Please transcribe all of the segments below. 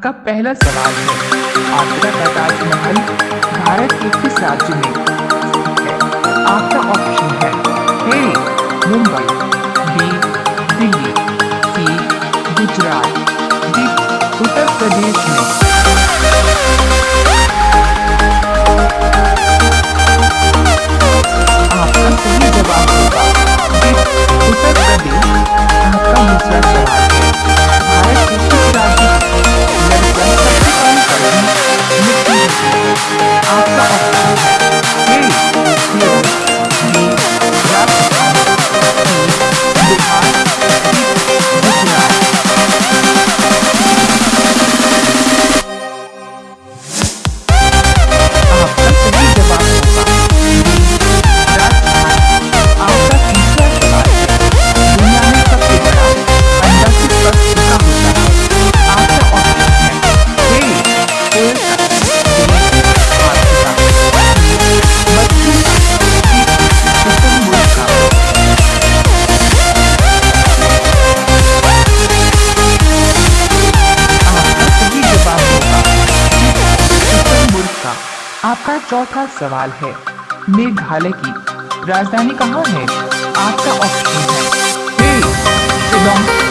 आपका पहला सवाल है, आपका पैतालीस महल भारत के किस राज्य में आपका ऑप्शन है A Mumbai B Delhi C Gujarat D Uttar Pradesh में। आपका चौथा सवाल है। मेघालय की राजधानी कहाँ है? आपका ऑप्शन है। शिलोंग।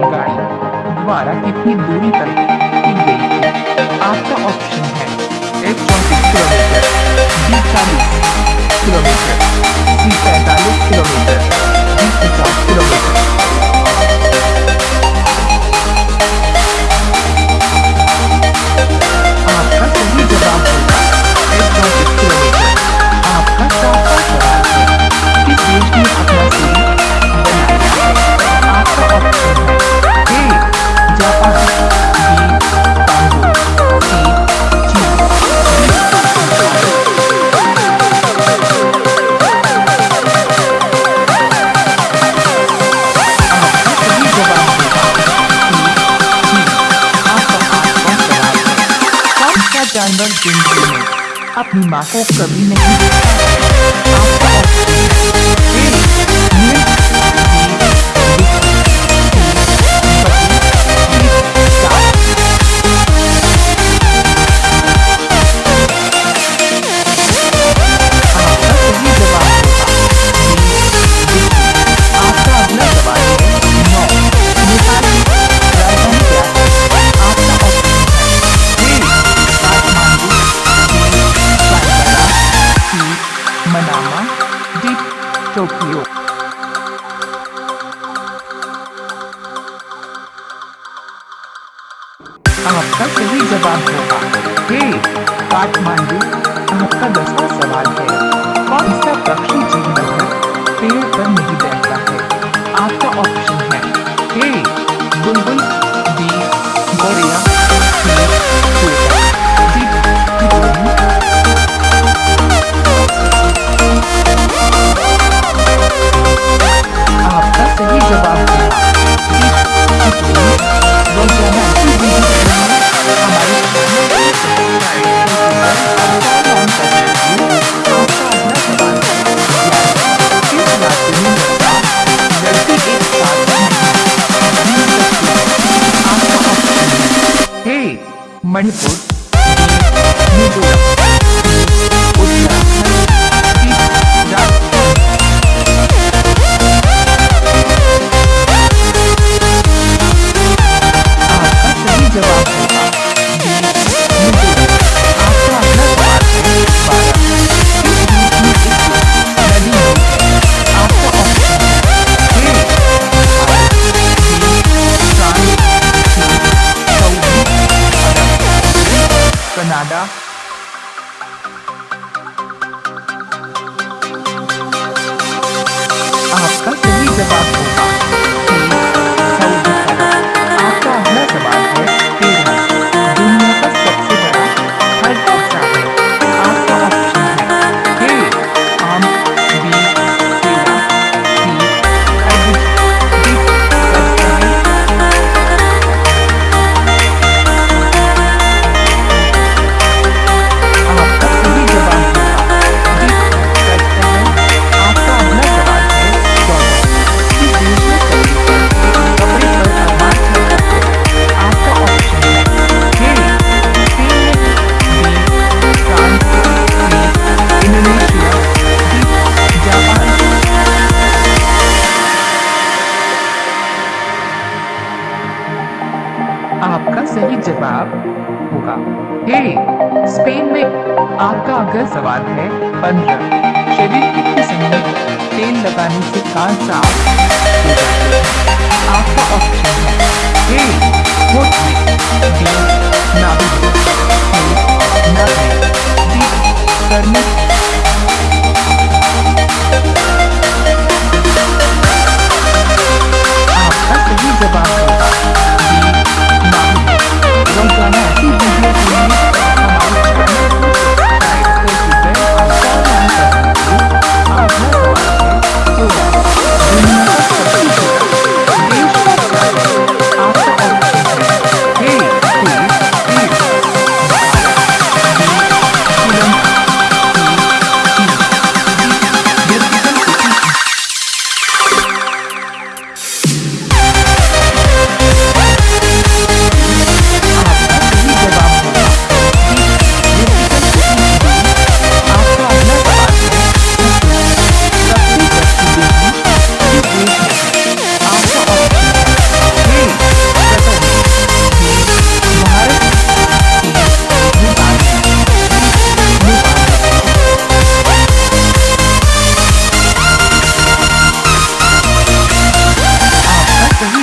रेलगाड़ी। द्वारा कितनी दूरी तक की गई थी? आपका ऑप्शन है एक चौंतीस किलोमीटर, बीस चालीस किलोमीटर बीस पैंतालीस किलोमीटर बीस पचास किलोमीटर। अपनी माँ को कभी नहीं। आपका सही जवाब होगा हे। काठमांडू, आपका दसवा सवाल है कौन सा पक्षी जीवन है पेड़ पर नहीं बैठता है। आपका ऑप्शन है, हे बुलबुल, बी गोरिया 你主张。जवाब होगा। हे स्पेन में आपका अगर सवाल है, पंद्रह। शरीर की किसमें तेल लगाने से कान साफ़ आपका ऑप्शन है हे होठ में बी नाभि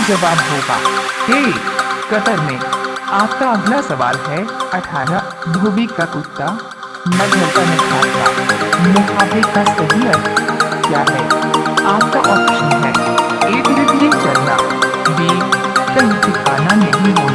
जवाब होगा। ए कतर में आपका अगला सवाल है अठारह धोबी का कुत्ता मधुर का मुहावरा मुहावरे का सही अर्थ क्या है? आपका ऑप्शन है ए धीरे धीरे चलना बी कहीं ठिकाना नहीं होना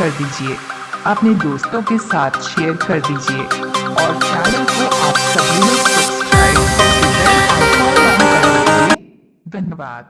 कर दीजिए। अपने दोस्तों के साथ शेयर कर दीजिए। और चैनल को आप सभी लोग सब्सक्राइब धन्यवाद।